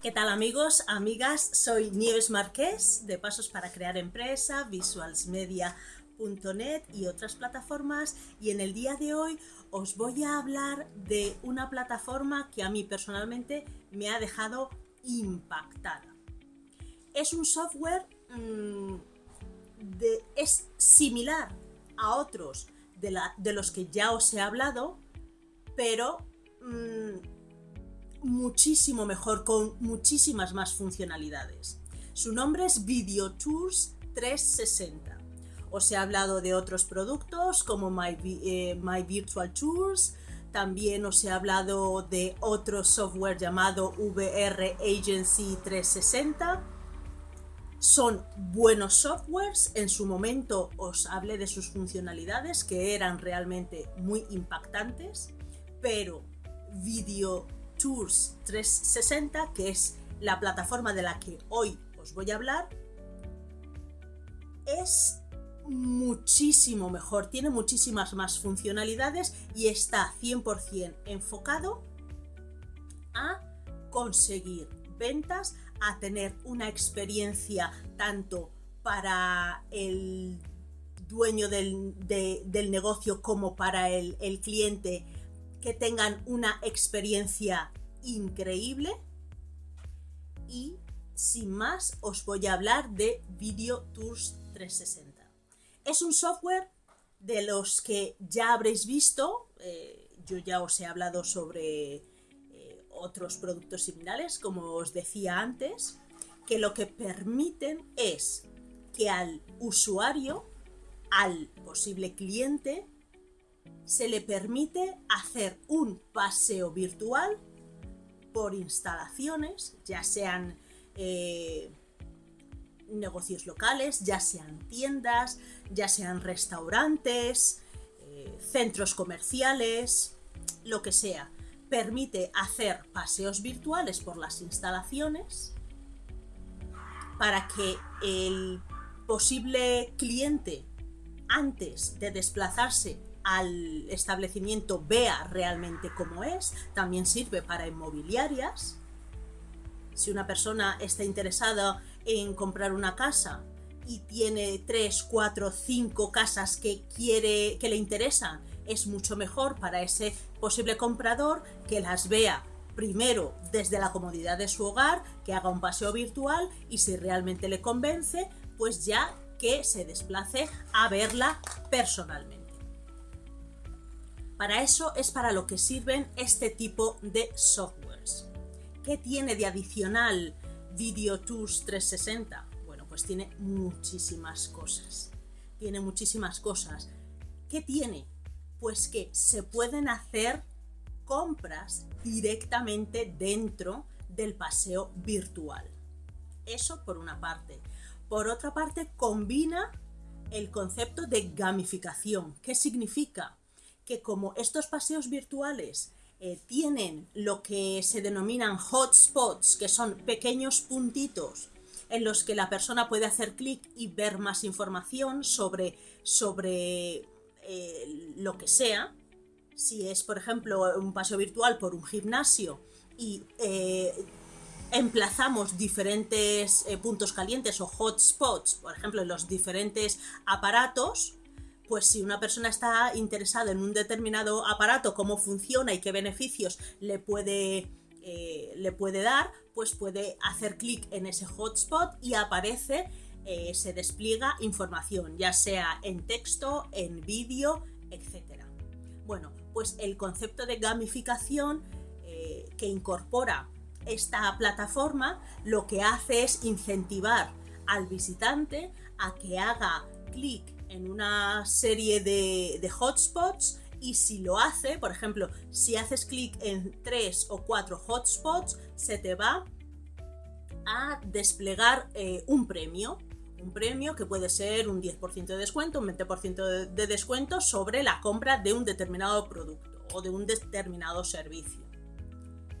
¿Qué tal amigos, amigas? Soy Nieves Marqués de Pasos para Crear Empresa, visualsmedia.net y otras plataformas y en el día de hoy os voy a hablar de una plataforma que a mí personalmente me ha dejado impactada. Es un software, mm, de, es similar a otros de, la, de, los que ya os he hablado, pero... Mm, muchísimo mejor, con muchísimas más funcionalidades. Su nombre es Video Tours 360. Os he hablado de otros productos como My, eh, My Virtual Tours, también os he hablado de otro software llamado VR Agency 360. Son buenos softwares, en su momento os hablé de sus funcionalidades que eran realmente muy impactantes, pero Video Tours 360, que es la plataforma de la que hoy os voy a hablar, es muchísimo mejor, tiene muchísimas más funcionalidades y está 100% enfocado a conseguir ventas, a tener una experiencia tanto para el dueño del, negocio como para el, el cliente que tengan una experiencia increíble y sin más os voy a hablar de Video Tours 360. Es un software de los que ya habréis visto, eh, yo ya os he hablado sobre eh, otros productos similares, como os decía antes, que lo que permiten es que al usuario, al posible cliente, se le permite hacer un paseo virtual por instalaciones, ya sean eh, negocios locales, ya sean tiendas, ya sean restaurantes, eh, centros comerciales, lo que sea. Permite hacer paseos virtuales por las instalaciones para que el posible cliente, antes de desplazarse al establecimiento vea realmente cómo es, también sirve para inmobiliarias. Si una persona está interesada en comprar una casa y tiene 3, 4, 5 casas que quiere que le interesan, es mucho mejor para ese posible comprador que las vea primero desde la comodidad de su hogar, que haga un paseo virtual y si realmente le convence, pues ya que se desplace a verla personalmente. Para eso es para lo que sirven este tipo de softwares. ¿Qué tiene de adicional Video Tools 360? Bueno, pues tiene muchísimas cosas. Tiene muchísimas cosas. ¿Qué tiene? Pues que se pueden hacer compras directamente dentro del paseo virtual. Eso por una parte. Por otra parte, combina el concepto de gamificación. ¿Qué significa? Que como estos paseos virtuales eh, tienen lo que se denominan hotspots, que son pequeños puntitos en los que la persona puede hacer clic y ver más información sobre, sobre eh, lo que sea. Si es, por ejemplo, un paseo virtual por un gimnasio y eh, emplazamos diferentes puntos calientes o hotspots, por ejemplo, en los diferentes aparatos, pues si una persona está interesada en un determinado aparato, cómo funciona y qué beneficios le puede, eh, le puede dar, pues puede hacer clic en ese hotspot y aparece, eh, se despliega información, ya sea en texto, en vídeo, etc. Bueno, pues el concepto de gamificación eh, que incorpora esta plataforma lo que hace es incentivar al visitante a que haga clic en una serie de, hotspots y si lo hace, por ejemplo, si haces clic en tres o cuatro hotspots, se te va a desplegar eh, un premio. Un premio que puede ser un 10% de descuento, un 20% de descuento sobre la compra de un determinado producto o de un determinado servicio.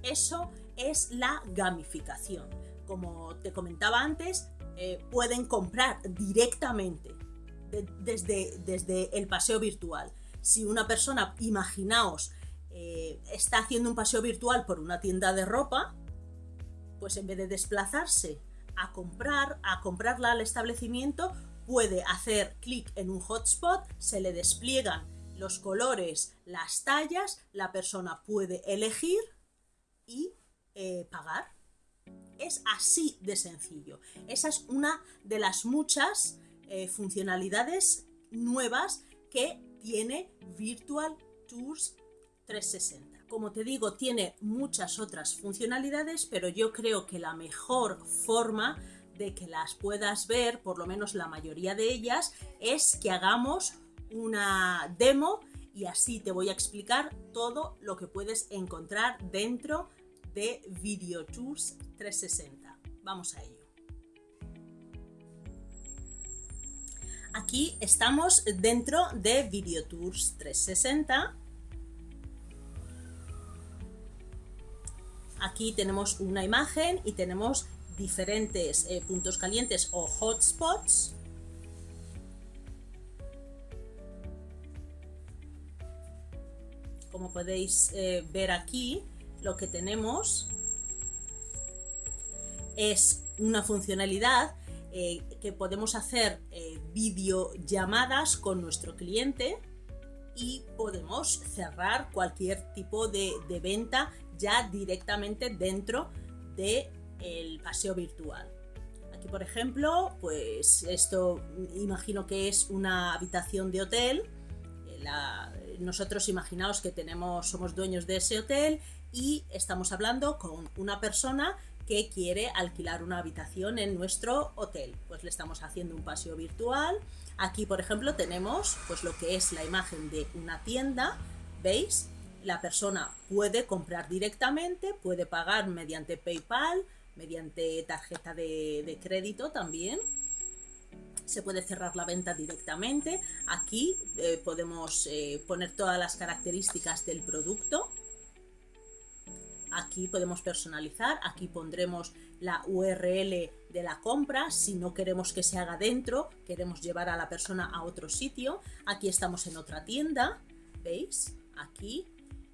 Eso es la gamificación. Como te comentaba antes, eh, pueden comprar directamente desde, desde el paseo virtual. Si una persona, imaginaos, eh, está haciendo un paseo virtual por una tienda de ropa, pues en vez de desplazarse a comprar, a comprarla al establecimiento, puede hacer clic en un hotspot, se le despliegan los colores, las tallas, la persona puede elegir y eh, pagar. Es así de sencillo. Esa es una de las muchas eh, funcionalidades nuevas que tiene Virtual Tours 360. Como te digo, tiene muchas otras funcionalidades, pero yo creo que la mejor forma de que las puedas ver, por lo menos la mayoría de ellas, es que hagamos una demo y así te voy a explicar todo lo que puedes encontrar dentro de Video Tours 360. Vamos a ello. Aquí estamos dentro de Video Tours 360. Aquí tenemos una imagen y tenemos diferentes eh, puntos calientes o hotspots. Como podéis eh, ver aquí, lo que tenemos es una funcionalidad eh, que podemos hacer videollamadas con nuestro cliente y podemos cerrar cualquier tipo de, de venta ya directamente dentro de el paseo virtual. Aquí, por ejemplo, pues esto imagino que es una habitación de hotel. Eh, nosotros imaginaos que tenemos, somos dueños de ese hotel y estamos hablando con una persona que quiere alquilar una habitación en nuestro hotel. Pues le estamos haciendo un paseo virtual. Aquí, por ejemplo, tenemos pues lo que es la imagen de una tienda. ¿Veis? La persona puede comprar directamente, puede pagar mediante PayPal, mediante tarjeta de, crédito también se puede cerrar la venta directamente. Aquí eh, podemos eh, poner todas las características del producto. Aquí podemos personalizar, aquí pondremos la URL de la compra, si no queremos que se haga dentro, queremos llevar a la persona a otro sitio. Aquí estamos en otra tienda, ¿veis? Aquí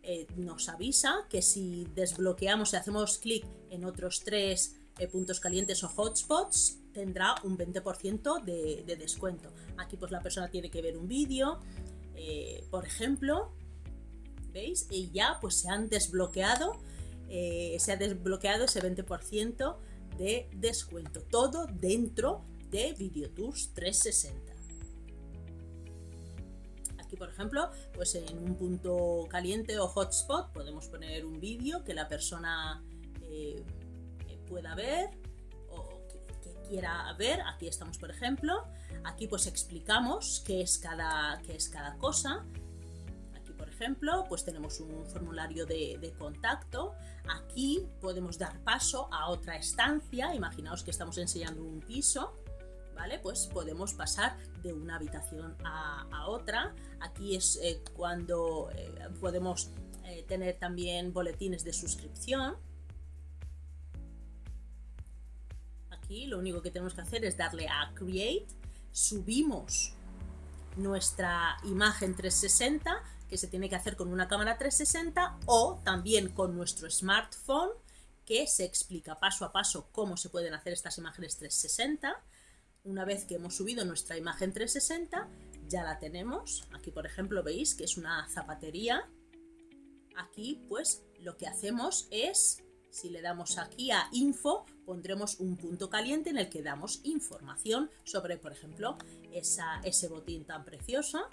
eh, nos avisa que si desbloqueamos y hacemos clic en otros tres eh, puntos calientes o hotspots, tendrá un 20% de, descuento. Aquí pues la persona tiene que ver un vídeo, eh, por ejemplo, ¿veis? Y ya pues se han desbloqueado, se ha desbloqueado ese 20% de descuento. Todo dentro de VideoTours 360 por ejemplo, pues en un punto caliente o hotspot podemos poner un vídeo que la persona eh, pueda ver o que, quiera ver. Aquí estamos, por ejemplo. Aquí pues explicamos qué es cada, qué es cada cosa. Pues tenemos un formulario de, de contacto. Aquí podemos dar paso a otra estancia. Imaginaos que estamos enseñando un piso ¿vale? Pues podemos pasar de una habitación a, otra. Aquí es eh, cuando eh, podemos eh, tener también boletines de suscripción. Aquí lo único que tenemos que hacer es darle a Create, subimos nuestra imagen 360 que se tiene que hacer con una cámara 360 o también con nuestro smartphone que se explica paso a paso cómo se pueden hacer estas imágenes 360 una vez que hemos subido nuestra imagen 360, ya la tenemos. Aquí, por ejemplo, veis que es una zapatería. Aquí, pues, lo que hacemos es, si le damos aquí a Info, pondremos un punto caliente en el que damos información sobre, por ejemplo, ese botín tan precioso.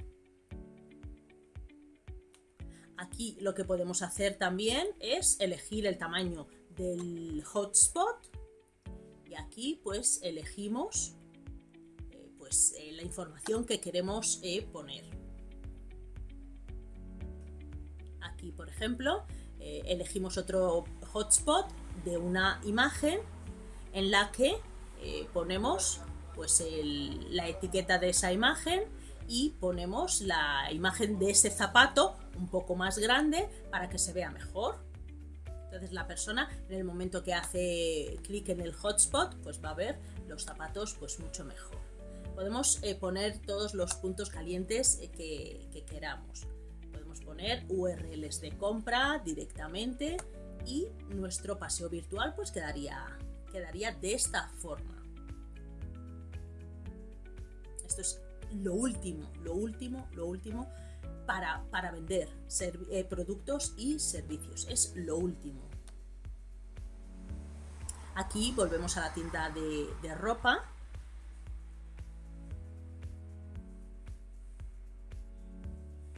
Aquí lo que podemos hacer también es elegir el tamaño del hotspot y aquí pues elegimos pues, eh, la información que queremos eh, poner. Aquí, por ejemplo, eh, elegimos otro hotspot de una imagen en la que ponemos pues, la etiqueta de esa imagen y ponemos la imagen de ese zapato un poco más grande para que se vea mejor. Entonces la persona en el momento que hace clic en el hotspot pues va a ver los zapatos pues mucho mejor podemos eh, poner todos los puntos calientes eh, que, queramos. Podemos poner URLs de compra directamente y nuestro paseo virtual pues quedaría, quedaría de esta forma. Esto es lo último, lo último, lo último para, vender eh, productos y servicios. Es lo último. Aquí volvemos a la tienda de, ropa.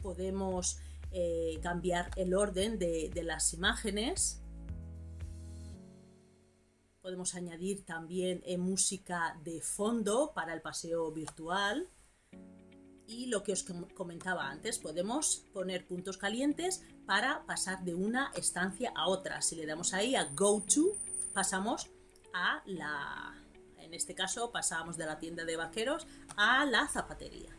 Podemos eh, cambiar el orden de, las imágenes. Podemos añadir también eh, música de fondo para el paseo virtual. Y lo que os comentaba antes, podemos poner puntos calientes para pasar de una estancia a otra. Si le damos ahí a Go To, pasamos a la... En este caso pasamos de la tienda de vaqueros a la zapatería.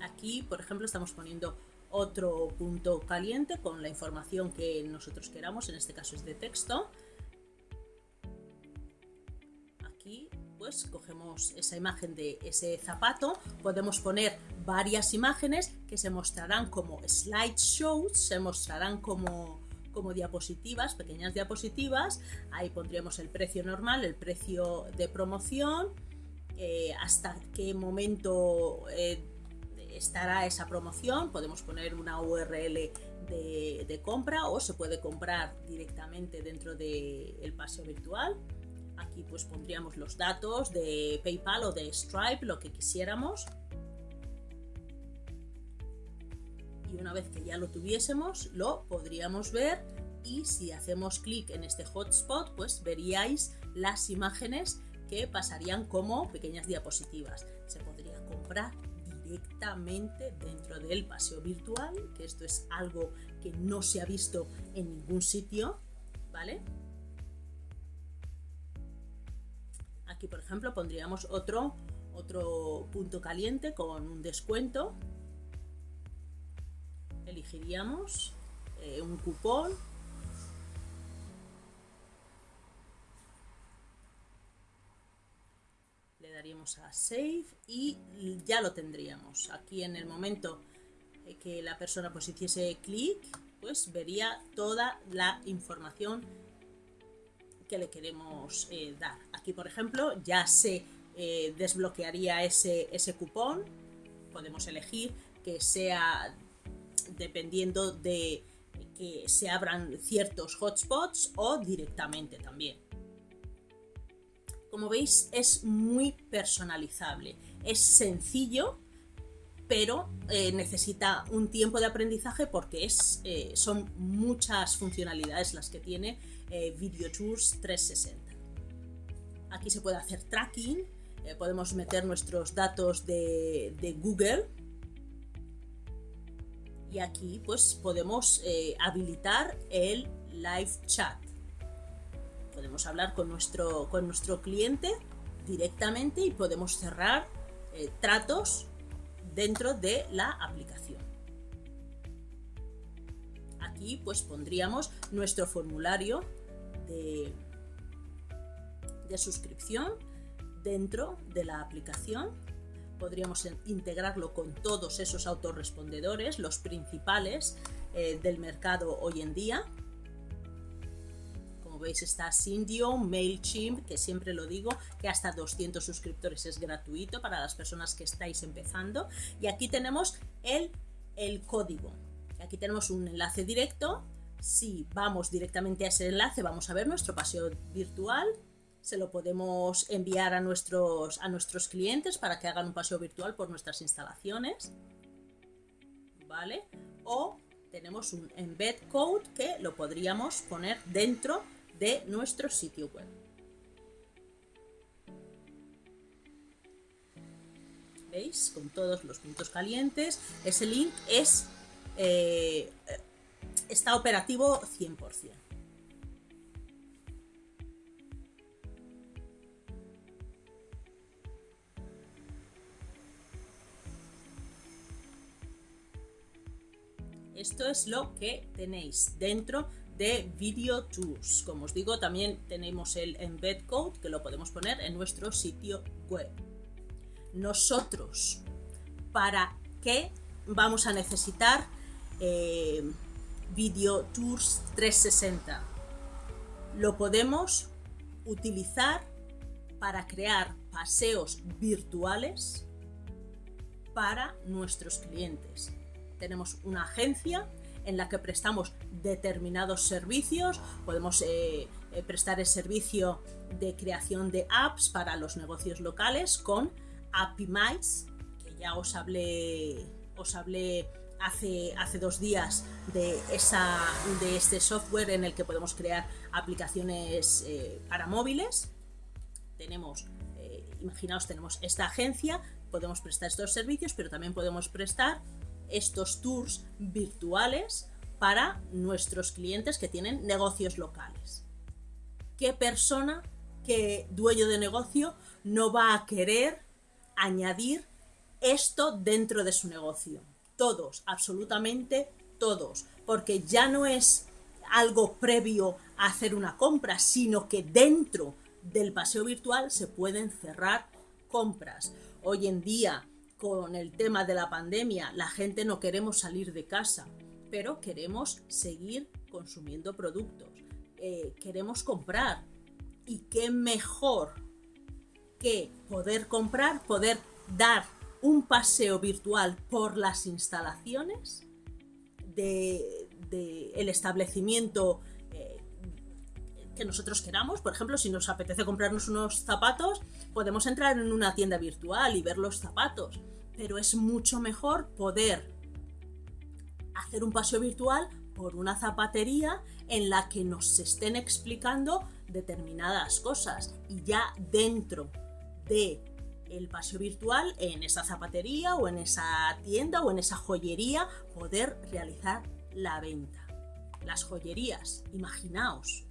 Aquí, por ejemplo, estamos poniendo otro punto caliente con la información que nosotros queramos, en este caso es de texto. Pues cogemos esa imagen de ese zapato, podemos poner varias imágenes que se mostrarán como slideshows, se mostrarán como como diapositivas, pequeñas diapositivas. Ahí pondríamos el precio normal, el precio de promoción, eh, hasta qué momento eh, estará esa promoción. Podemos poner una URL de, compra o se puede comprar directamente dentro del paseo virtual. Aquí pues pondríamos los datos de PayPal o de Stripe, lo que quisiéramos. y una vez que ya lo tuviésemos lo podríamos ver y si hacemos clic en este hotspot pues veríais las imágenes que pasarían como pequeñas diapositivas. Se podría comprar directamente dentro del paseo virtual, que esto es algo que no se ha visto en ningún sitio, ¿vale? Aquí, por ejemplo, pondríamos otro, otro punto caliente con un descuento. Elegiríamos eh, un cupón. Le daríamos a save y ya lo tendríamos. Aquí en el momento que la persona pues hiciese clic pues vería toda la información que le queremos eh, dar. Aquí por ejemplo ya se eh, desbloquearía ese, ese cupón. Podemos elegir que sea dependiendo de que se abran ciertos hotspots o directamente también. Como veis es muy personalizable, es sencillo, pero eh, necesita un tiempo de aprendizaje porque es, eh, son muchas funcionalidades las que tiene eh, Video Tours 360. Aquí se puede hacer tracking, podemos meter nuestros datos de, de Google y aquí pues podemos eh, habilitar el live chat. Podemos hablar con nuestro, con nuestro cliente directamente y podemos cerrar eh, tratos dentro de la aplicación. Aquí pues pondríamos nuestro formulario de, suscripción dentro de la aplicación podríamos integrarlo con todos esos autorrespondedores, los principales eh, del mercado hoy en día. Veis está Sindio, MailChimp, que siempre lo digo, que hasta 200 suscriptores es gratuito para las personas que estáis empezando. Y aquí tenemos el, el código. Aquí tenemos un enlace directo. Si vamos directamente a ese enlace, vamos a ver nuestro paseo virtual se lo podemos enviar a nuestros, a nuestros clientes para que hagan un paseo virtual por nuestras instalaciones. ¿Vale? O tenemos un embed code que lo podríamos poner dentro de nuestro sitio web. ¿Veis? Con todos los puntos calientes. Ese link es, eh, está operativo 100%. Esto es lo que tenéis dentro de Video Tools. Como os digo, también tenemos el embed code que lo podemos poner en nuestro sitio web. Nosotros, ¿para qué vamos a necesitar eh, Video Tours 360. Lo podemos utilizar para crear paseos virtuales para nuestros clientes. Tenemos una agencia en la que prestamos determinados servicios, podemos eh, eh, prestar el servicio de creación de apps para los negocios locales con Appimize, que ya os hablé, os hablé hace, hace dos días de, esa, de este software en el que podemos crear aplicaciones eh, para móviles. Tenemos, imaginaos, tenemos esta agencia, podemos prestar estos servicios, pero también podemos prestar estos tours virtuales para nuestros clientes que tienen negocios locales. ¿Qué persona, qué dueño de negocio no va a querer añadir esto dentro de su negocio? Todos, absolutamente todos, porque ya no es algo previo a hacer una compra, sino que dentro del paseo virtual se pueden cerrar compras. Hoy en día con el tema de la pandemia, la gente no queremos salir de casa, pero queremos seguir consumiendo productos, eh, queremos comprar. ¿Y qué mejor que poder comprar, poder dar un paseo virtual por las instalaciones del de, el establecimiento que nosotros queramos. Por ejemplo, si nos apetece comprarnos unos zapatos, podemos entrar en una tienda virtual y ver los zapatos. Pero es mucho mejor poder hacer un paseo virtual por una zapatería en la que nos estén explicando determinadas cosas y ya dentro de el paseo virtual en esa zapatería o en esa tienda o en esa joyería poder realizar la venta. Las joyerías, imaginaos,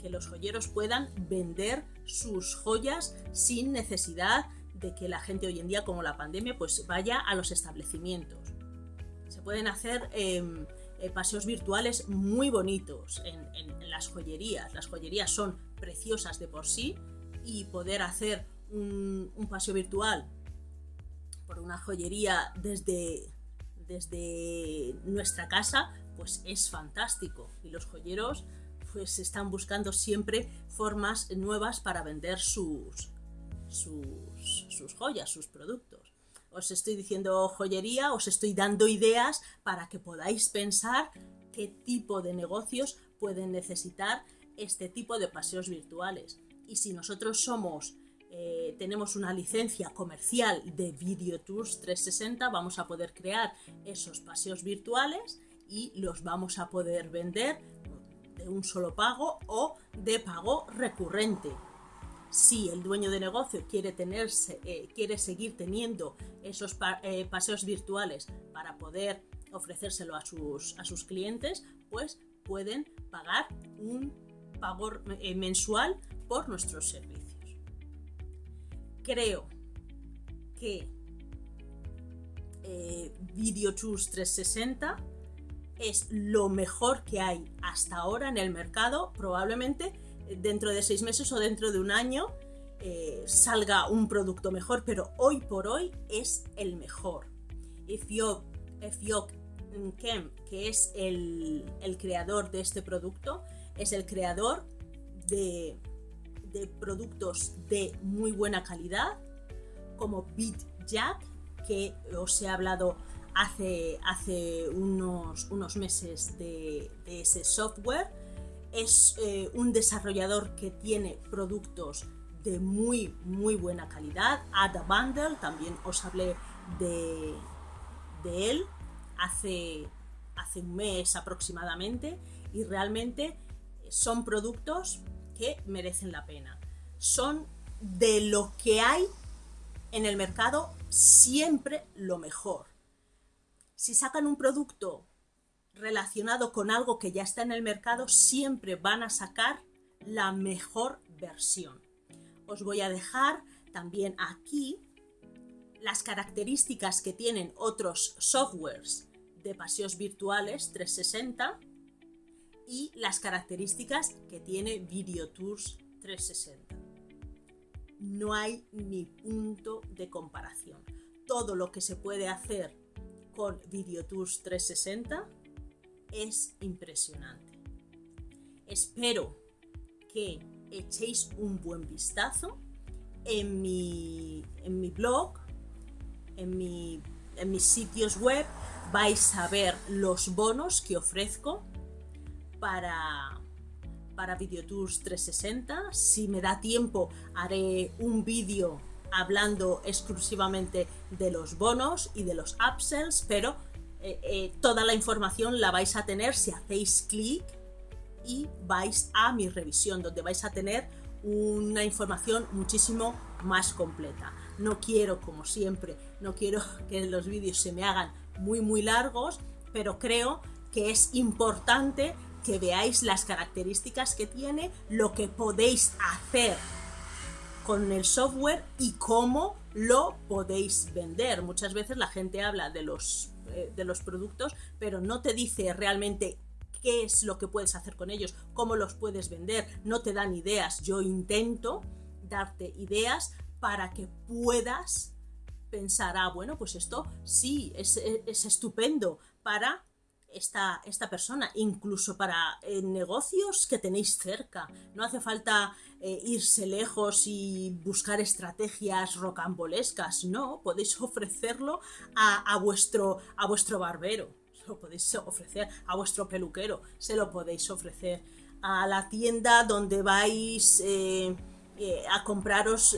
que los joyeros puedan vender sus joyas sin necesidad de que la gente hoy en día, como la pandemia, pues vaya a los establecimientos. Se pueden hacer em, eh, paseos virtuales muy bonitos en, las joyerías. Las joyerías son preciosas de por sí y poder hacer un, un paseo virtual por una joyería desde, desde nuestra casa, pues es fantástico. Y los joyeros pues están buscando siempre formas nuevas para vender sus, sus, joyas, sus productos. Os estoy diciendo joyería, os estoy dando ideas para que podáis pensar qué tipo de negocios pueden necesitar este tipo de paseos virtuales. Y si nosotros somos, eh, tenemos una licencia comercial de Video Tours 360, vamos a poder crear esos paseos virtuales y los vamos a poder vender de un solo pago o de pago recurrente. Si el dueño de negocio quiere, tenerse, eh, quiere seguir teniendo esos eh, paseos virtuales para poder ofrecérselo a sus, a sus clientes, pues pueden pagar un pago eh, mensual por nuestros servicios. Creo que Video 360 es lo mejor que hay hasta ahora en el mercado. Probablemente eh, dentro de seis meses o dentro de un año eh, salga un producto mejor, pero hoy por hoy es el mejor. Efiok, Kem, que es el, creador de este producto, es el creador de, de productos de muy buena calidad, como BitJack, que os he hablado hace, hace unos, unos meses de, ese software. Es eh, un desarrollador que tiene productos de muy, muy buena calidad. Ada Bundle, también os hablé de, de él hace, hace un mes aproximadamente y realmente son productos que merecen la pena. Son de lo que hay en el mercado siempre lo mejor si sacan un producto relacionado con algo que ya está en el mercado, siempre van a sacar la mejor versión. Os voy a dejar también aquí las características que tienen otros softwares de paseos virtuales 360 y las características que tiene Video Tours 360. No hay ni punto de comparación. Todo lo que se puede hacer con VideoTours 360 es impresionante. Espero que echéis un buen vistazo en mi, en mi blog, en, mi, en mis sitios web, vais a ver los bonos que ofrezco para, para VideoTours 360. Si me da tiempo, haré un vídeo hablando exclusivamente de los bonos y de los upsells, pero eh, eh, toda la información la vais a tener si hacéis clic y vais a mi revisión, donde vais a tener una información muchísimo más completa. No quiero, como siempre, no quiero que los vídeos se me hagan muy muy largos, pero creo que es importante que veáis las características que tiene, lo que podéis hacer con el software y cómo lo podéis vender. Muchas veces la gente habla de los, eh, de los productos, pero no te dice realmente qué es lo que puedes hacer con ellos, cómo los puedes vender, no te dan ideas. Yo intento darte ideas para que puedas pensar, ah, bueno, pues esto sí, es, es estupendo para esta, esta persona, incluso para eh, negocios que tenéis cerca. No hace falta eh, irse lejos y buscar estrategias rocambolescas, no, podéis ofrecerlo a, vuestro, a vuestro barbero, se lo podéis ofrecer a vuestro peluquero, se lo podéis ofrecer a la tienda donde vais... Eh, a compraros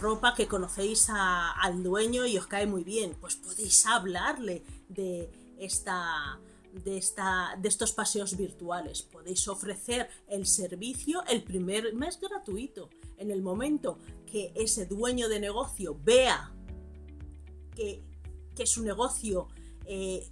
ropa que conocéis al dueño y os cae muy bien, pues podéis hablarle de esta, de, esta, de estos paseos virtuales. Podéis ofrecer el servicio el primer mes gratuito. En el momento que ese dueño de negocio vea que, su negocio eh,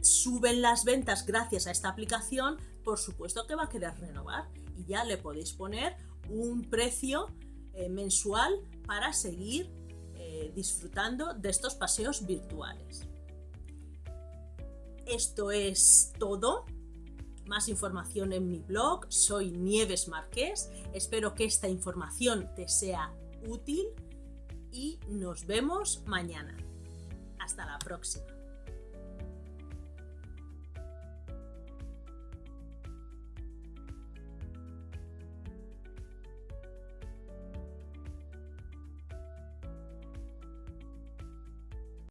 suben las ventas gracias a esta aplicación, por supuesto que va a querer renovar y ya le podéis poner un precio eh, mensual para seguir eh, disfrutando de estos paseos virtuales. Esto es todo. Más información en mi blog. Soy Nieves Marqués. Espero que esta información te sea útil y nos vemos mañana. Hasta la próxima.